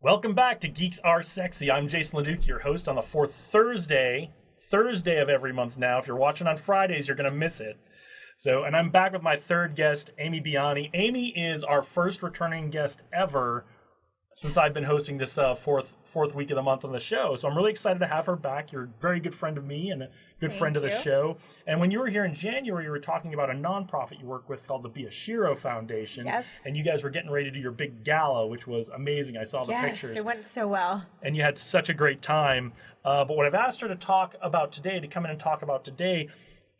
Welcome back to Geeks Are Sexy. I'm Jason LeDuc, your host on the fourth Thursday, Thursday of every month now. If you're watching on Fridays, you're going to miss it. So, and I'm back with my third guest, Amy Biani. Amy is our first returning guest ever since I've been hosting this uh, fourth fourth week of the month on the show. So I'm really excited to have her back. You're a very good friend of me and a good Thank friend of the you. show. And when you were here in January, you were talking about a nonprofit you work with called the Biashiro Foundation. Yes. And you guys were getting ready to do your big gala, which was amazing. I saw the yes, pictures it went so well. and you had such a great time. Uh, but what I've asked her to talk about today, to come in and talk about today,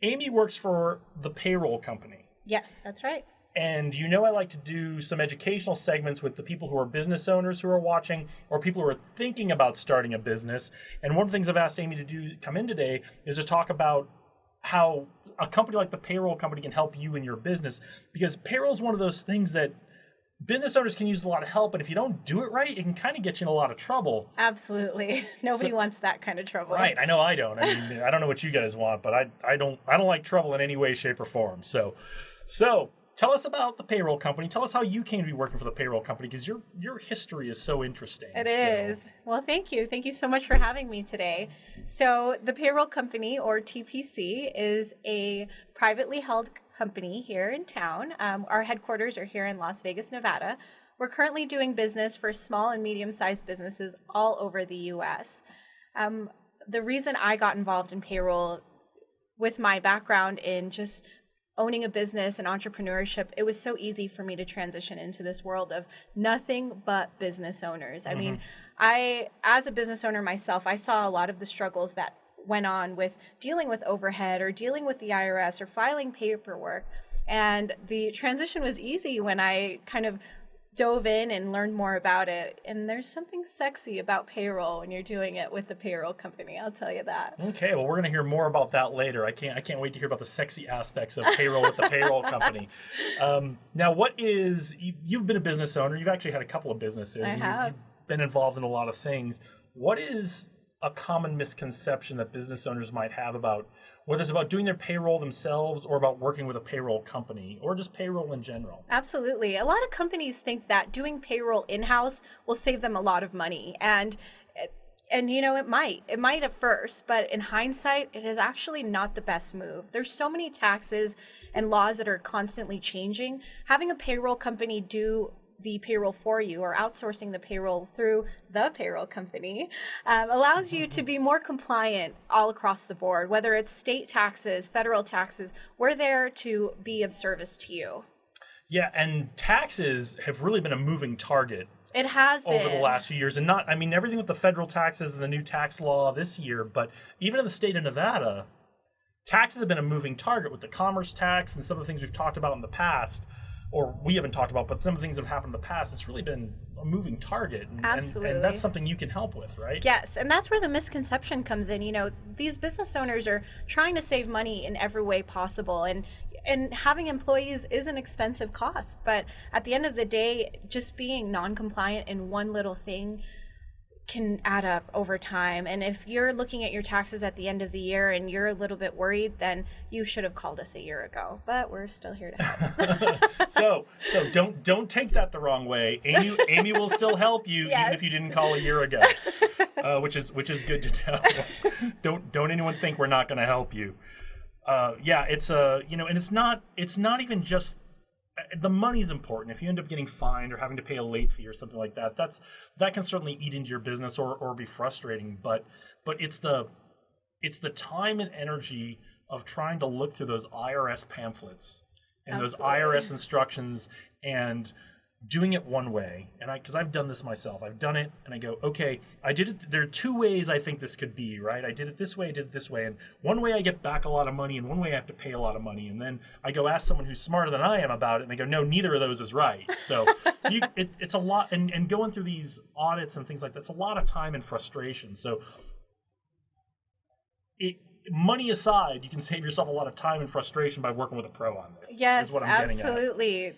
Amy works for the payroll company. Yes, that's right. And you know, I like to do some educational segments with the people who are business owners who are watching or people who are thinking about starting a business. And one of the things I've asked Amy to do, come in today, is to talk about how a company like the payroll company can help you in your business. Because payroll is one of those things that business owners can use a lot of help, and if you don't do it right, it can kind of get you in a lot of trouble. Absolutely. Nobody wants that kind of trouble. Right. I know I don't. I mean, I don't know what you guys want, but I I don't I don't like trouble in any way, shape, or form. So, so tell us about the payroll company. Tell us how you came to be working for the payroll company because your your history is so interesting. It So- is. Well, thank you. Thank you so much for having me today. So, the payroll company, or TPC, is a privately held company here in town. Um, our headquarters are here in Las Vegas, Nevada. We're currently doing business for small and medium sized businesses all over the US. Um, the reason I got involved in payroll with my background in just owning a business and entrepreneurship, it was so easy for me to transition into this world of nothing but business owners. I mean, mm-hmm. I, as a business owner myself, I saw a lot of the struggles that went on with dealing with overhead or dealing with the IRS or filing paperwork. And the transition was easy when I kind of dove in and learned more about it. And there's something sexy about payroll when you're doing it with the payroll company. I'll tell you that. Okay, well, we're going to hear more about that later. I can't I can't wait to hear about the sexy aspects of payroll with the payroll company. Um, now, what is you, you've been a business owner? You've actually had a couple of businesses. I have. You've been involved in a lot of things. What is a common misconception that business owners might have about whether it's about doing their payroll themselves or about working with a payroll company or just payroll in general? Absolutely. A lot of companies think that doing payroll in-house will save them a lot of money and and you know it might. It might at first, but in hindsight it is actually not the best move. There's so many taxes and laws that are constantly changing. Having a payroll company do the payroll for you or outsourcing the payroll through the payroll company um, allows you to be more compliant all across the board, whether it's state taxes, federal taxes. We're there to be of service to you. Yeah, and taxes have really been a moving target It has been over the last few years and not i mean everything with the federal taxes and the new tax law this year but even in the state of nevada taxes have been a moving target with the commerce tax and some of the things we've talked about in the past or we haven't talked about but some of the things that have happened in the past it's really been a moving target and, and- and, that's something you can help with right Yes, and that's where the misconception comes in. You know, these business owners are trying to save money in every way possible, and and having employees is an expensive cost. But at the end of the day, just being non-compliant in one little thing can add up over time. And if you're looking at your taxes at the end of the year and you're a little bit worried, then you should have called us a year ago. But we're still here to help. so so don't don't take that the wrong way amy amy will still help you even if you didn't call a year ago uh, which is which is good to know don't don't anyone think we're not going to help you uh, yeah it's uh, you know and it's not it's not even just the money's important. If you end up getting fined or having to pay a late fee or something like that that's that can certainly eat into your business or or be frustrating. But but it's the it's the time and energy of trying to look through those IRS pamphlets and those IRS instructions and doing it one way. And I, because I've done this myself, I've done it and I go, okay, I did it. There are two ways I think this could be, right? I did it this way, I did it this way. And one way I get back a lot of money and one way I have to pay a lot of money. And then I go ask someone who's smarter than I am about it and they go, no, neither of those is right. So, so you, it, it's a lot. And, and going through these audits and things like that, it's a lot of time and frustration. So it, money aside, you can save yourself a lot of time and frustration by working with a pro on this. Yes, is what I'm getting at. absolutely.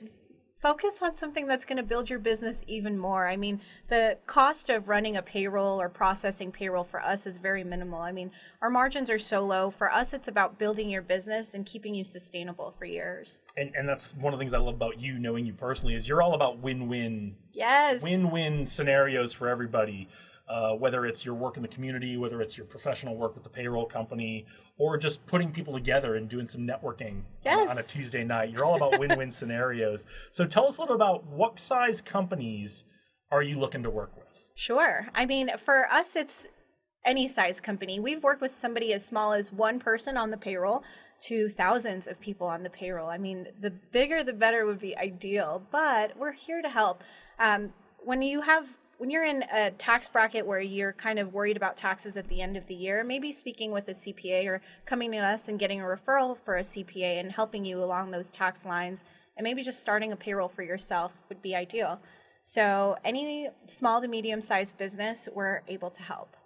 Focus on something that's going to build your business even more. I mean, the cost of running a payroll or processing payroll for us is very minimal. I mean, our margins are so low. For us, it's about building your business and keeping you sustainable for years. And, and that's one of the things I love about you, knowing you personally, is you're all about win-win. Yes. Win-win scenarios for everybody. Uh, whether it's your work in the community, whether it's your professional work with the payroll company, or just putting people together and doing some networking yes. on a Tuesday night. You're all about win-win scenarios. So tell us a little about what size companies are you looking to work with? Sure. I mean, for us, it's any size company. We've worked with somebody as small as one person on the payroll to thousands of people on the payroll. I mean, the bigger the better would be ideal, but we're here to help. Um, when you have when you're in a tax bracket where you're kind of worried about taxes at the end of the year, maybe speaking with a CPA or coming to us and getting a referral for a CPA and helping you along those tax lines, and maybe just starting a payroll for yourself would be ideal. So, any small to medium sized business, we're able to help.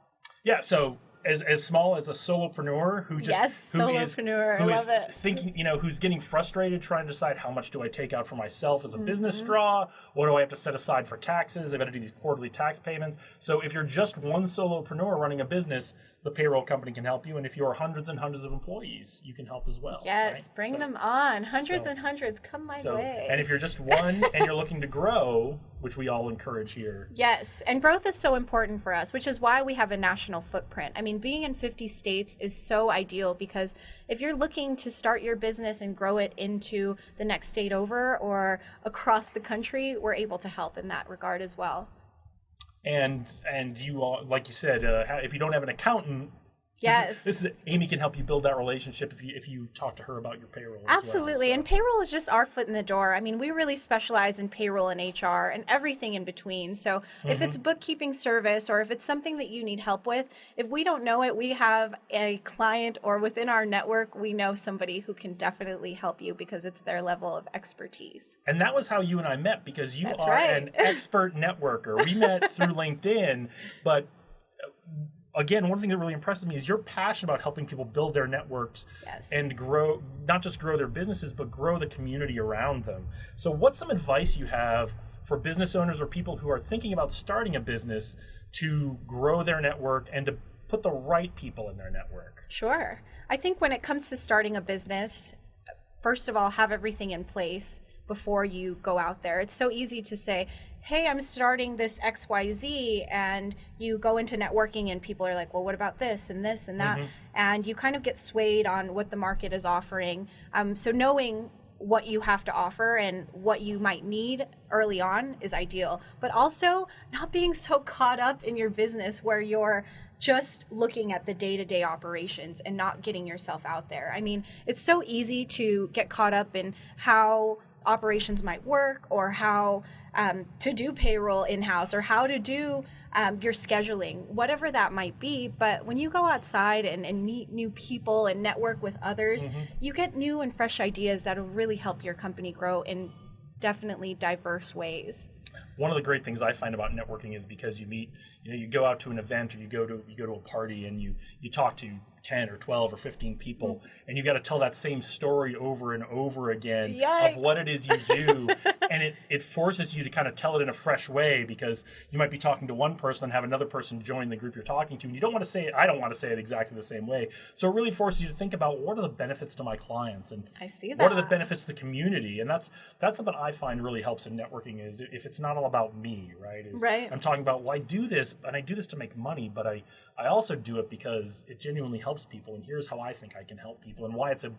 Yeah, so as, as small as a solopreneur who just yes, who solopreneur, is, who I love it. thinking, you know, who's getting frustrated trying to decide how much do I take out for myself as a Mm-hmm. business draw? What do I have to set aside for taxes? I've got to do these quarterly tax payments. So if you're just one solopreneur running a business, the payroll company can help you. And if you're hundreds and hundreds of employees, you can help as well. Yes, right? bring So- them on. Hundreds so- and hundreds, come my So, way. and if you're just one and you're looking to grow, which we all encourage here, Yes, and growth is so important for us, which is why we have a national footprint. I mean, being in 50 states is so ideal because if you're looking to start your business and grow it into the next state over or across the country, we're able to help in that regard as well. And and you all, like you said, uh, if you don't have an accountant. This is- Yes. This is, Amy can help you build that relationship if you if you talk to her about your payroll. as well. Absolutely. So- And payroll is just our foot in the door. I mean, we really specialize in payroll and HR and everything in between. So if it's a bookkeeping service or if it's something that you need help with, if we don't know it, we have a client or within our network, we know somebody who can definitely help you because it's their level of expertise. And that was how you and I met because you That's are right. an expert networker. We met through LinkedIn, but uh, again, one thing that really impresses me is your passion about helping people build their networks Yes. and grow, not just grow their businesses, but grow the community around them. So, what's some advice you have for business owners or people who are thinking about starting a business to grow their network and to put the right people in their network? Sure. I think when it comes to starting a business, first of all, have everything in place before you go out there. It's so easy to say, hey, I'm starting this XYZ, and you go into networking, and people are like, well, what about this and this and that? And you kind of get swayed on what the market is offering. Um, so, knowing what you have to offer and what you might need early on is ideal. But also not being so caught up in your business where you're just looking at the day to day operations and not getting yourself out there. I mean, it's so easy to get caught up in how operations might work or how um, to do payroll in house or how to do um, your scheduling, whatever that might be. But when you go outside and, and meet new people and network with others, you get new and fresh ideas that'll really help your company grow in definitely diverse ways. One of the great things I find about networking is because you meet, you know, you go out to an event or you go to you go to a party and you you talk to ten or twelve or fifteen people, mm-hmm. and you got to tell that same story over and over again Yikes. of what it is you do, and it it forces you to kind of tell it in a fresh way because you might be talking to one person, have another person join the group you're talking to, and you don't want to say it. I don't want to say it exactly the same way, so it really forces you to think about what are the benefits to my clients and I see what are the benefits to the community and that's that's something i find really helps in networking is if it's not all about me right is Right. i'm talking about well i do this and i do this to make money but i i also do it because it genuinely helps people and here's how i think i can help people and why it's a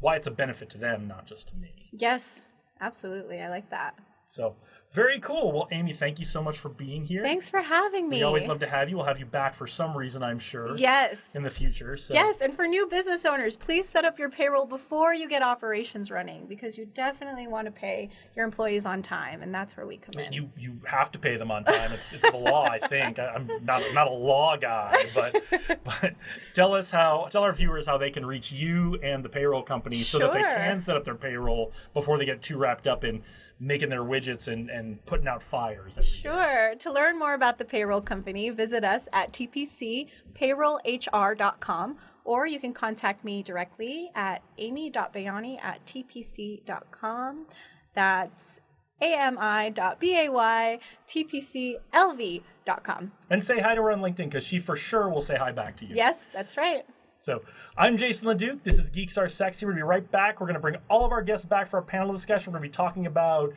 why it's a benefit to them not just to me Yes, absolutely. I like that. so very cool well amy thank you so much for being here Thanks for having me. we always love to have you we'll have you back for some reason i'm sure Yes. in the future so Yes, and for new business owners, please set up your payroll before you get operations running because you definitely want to pay your employees on time, and that's where we come in. you you have to pay them on time. It's, it's the law, I think. I, I'm not not a law guy, but but tell us how tell our viewers how they can reach you and the payroll company so that they can set up their payroll before they get too wrapped up in making their widgets and and putting out fires. every day. Sure. To learn more about the payroll company, visit us at tpcpayrollhr.com or you can contact me directly at amy.bayani at tpc.com. That's ami.baytpclv.com. And say hi to her on LinkedIn because she for sure will say hi back to you. Yes, that's right. So I'm Jason LeDuc. This is Geeks Are Sexy. We're going to be right back. We're going to bring all of our guests back for our panel discussion. We're going to be talking about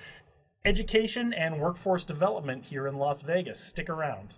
education and workforce development here in Las Vegas. Stick around.